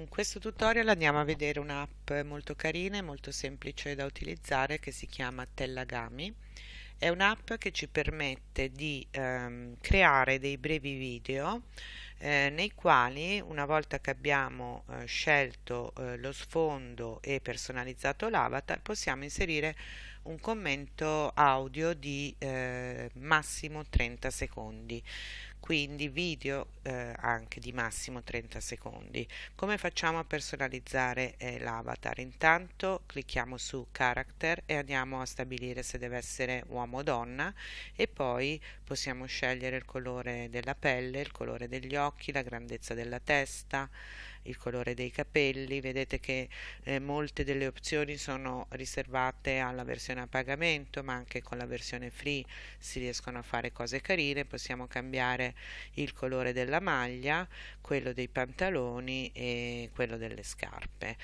In questo tutorial andiamo a vedere un'app molto carina e molto semplice da utilizzare che si chiama Tellagami. È un'app che ci permette di ehm, creare dei brevi video eh, nei quali una volta che abbiamo eh, scelto eh, lo sfondo e personalizzato l'avatar possiamo inserire un commento audio di eh, massimo 30 secondi quindi video eh, anche di massimo 30 secondi. Come facciamo a personalizzare eh, l'avatar? Intanto clicchiamo su character e andiamo a stabilire se deve essere uomo o donna e poi possiamo scegliere il colore della pelle il colore degli occhi la grandezza della testa il colore dei capelli vedete che eh, molte delle opzioni sono riservate alla versione a pagamento ma anche con la versione free si riescono a fare cose carine. Possiamo cambiare il colore della maglia quello dei pantaloni e quello delle scarpe.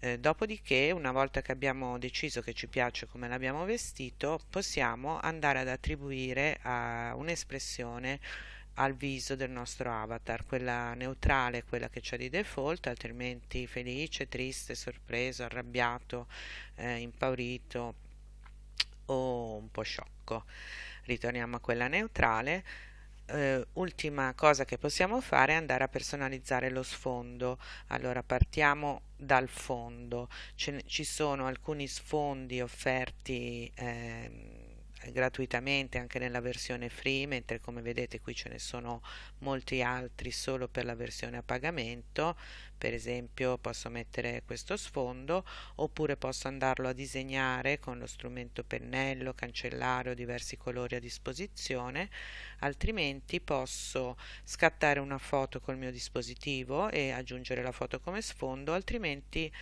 Eh, dopodiché una volta che abbiamo deciso che ci piace come l'abbiamo vestito possiamo andare ad attribuire a un'espressione al viso del nostro avatar, quella neutrale, quella che c'è di default, altrimenti felice, triste, sorpreso, arrabbiato, eh, impaurito o un po' sciocco. Ritorniamo a quella neutrale. Uh, ultima cosa che possiamo fare è andare a personalizzare lo sfondo allora partiamo dal fondo Ce ci sono alcuni sfondi offerti eh, gratuitamente anche nella versione free, mentre come vedete qui ce ne sono molti altri solo per la versione a pagamento. Per esempio posso mettere questo sfondo oppure posso andarlo a disegnare con lo strumento pennello, cancellare o diversi colori a disposizione, altrimenti posso scattare una foto col mio dispositivo e aggiungere la foto come sfondo, altrimenti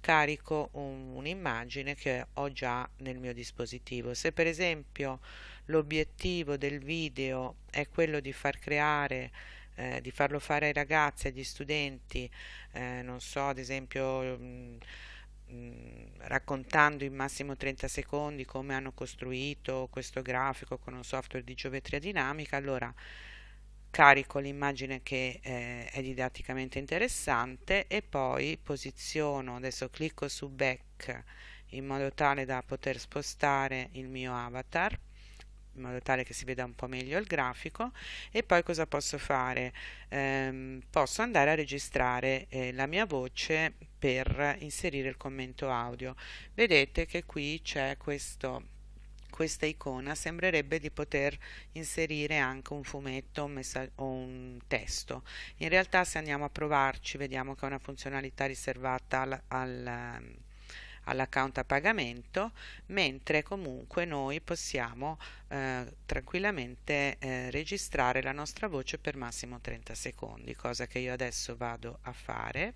carico un'immagine che ho già nel mio dispositivo. Se per esempio l'obiettivo del video è quello di far creare eh, di farlo fare ai ragazzi, agli studenti, eh, non so, ad esempio mh, mm, mm, raccontando in massimo 30 secondi come hanno costruito questo grafico con un software di geometria dinamica, allora carico l'immagine che eh, è didatticamente interessante e poi posiziono, adesso clicco su back in modo tale da poter spostare il mio avatar in modo tale che si veda un po' meglio il grafico e poi cosa posso fare? Ehm, posso andare a registrare eh, la mia voce per inserire il commento audio. Vedete che qui c'è questo questa icona sembrerebbe di poter inserire anche un fumetto o un testo. In realtà se andiamo a provarci vediamo che è una funzionalità riservata al, al all'account a pagamento, mentre comunque noi possiamo eh, tranquillamente eh, registrare la nostra voce per massimo 30 secondi, cosa che io adesso vado a fare.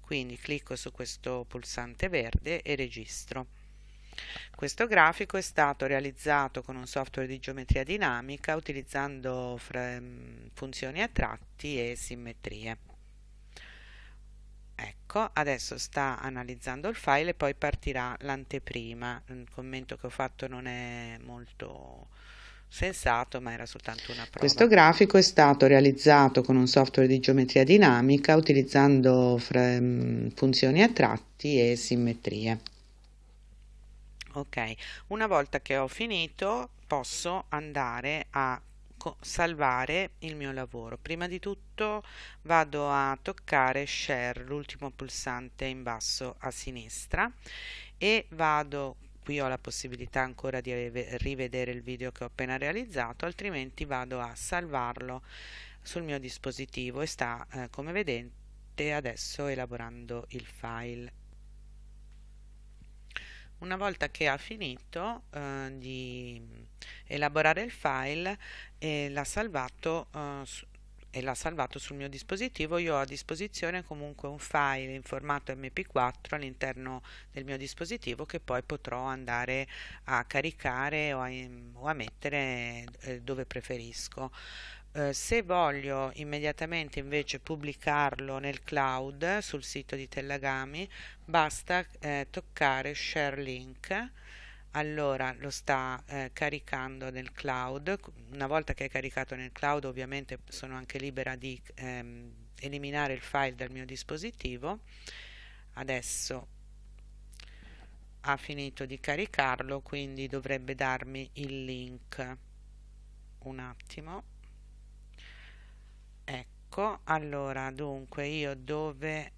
Quindi clicco su questo pulsante verde e registro. Questo grafico è stato realizzato con un software di geometria dinamica utilizzando funzioni a tratti e simmetrie. Ecco, adesso sta analizzando il file e poi partirà l'anteprima. Il commento che ho fatto non è molto sensato, ma era soltanto una prova. Questo grafico è stato realizzato con un software di geometria dinamica utilizzando funzioni a tratti e simmetrie ok una volta che ho finito posso andare a salvare il mio lavoro. Prima di tutto vado a toccare share l'ultimo pulsante in basso a sinistra e vado qui ho la possibilità ancora di rivedere il video che ho appena realizzato altrimenti vado a salvarlo sul mio dispositivo e sta eh, come vedete adesso elaborando il file una volta che ha finito eh, di elaborare il file e l'ha salvato eh, e l'ha salvato sul mio dispositivo, io ho a disposizione comunque un file in formato mp4 all'interno del mio dispositivo che poi potrò andare a caricare o a, o a mettere eh, dove preferisco. Eh, se voglio immediatamente invece pubblicarlo nel cloud sul sito di Tellagami basta eh, toccare share link allora lo sta eh, caricando nel cloud. Una volta che è caricato nel cloud ovviamente sono anche libera di ehm, eliminare il file dal mio dispositivo. Adesso ha finito di caricarlo quindi dovrebbe darmi il link. Un attimo. Ecco allora dunque io dove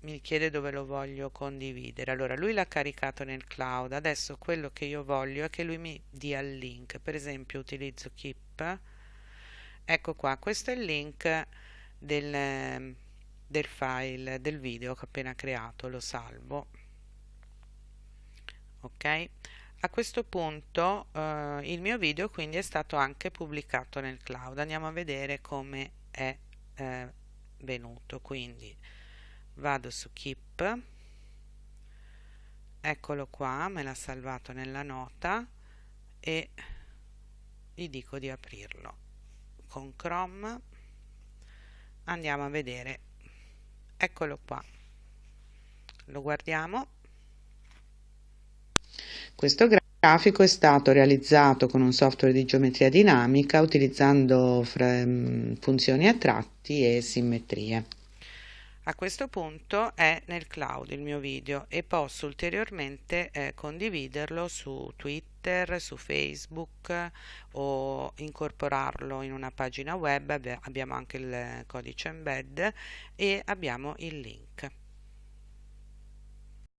mi chiede dove lo voglio condividere. Allora lui l'ha caricato nel cloud. Adesso quello che io voglio è che lui mi dia il link. Per esempio utilizzo keep. Ecco qua questo è il link del, del file del video che ho appena creato lo salvo. Ok? A questo punto eh, il mio video quindi è stato anche pubblicato nel cloud. Andiamo a vedere come è eh, venuto. Quindi vado su keep. Eccolo qua me l'ha salvato nella nota e gli dico di aprirlo. Con chrome andiamo a vedere. Eccolo qua. Lo guardiamo. Questo grafico è stato realizzato con un software di geometria dinamica utilizzando funzioni a tratti e simmetrie a questo punto è nel cloud il mio video e posso ulteriormente eh, condividerlo su Twitter, su Facebook o incorporarlo in una pagina web, abbiamo anche il codice embed e abbiamo il link.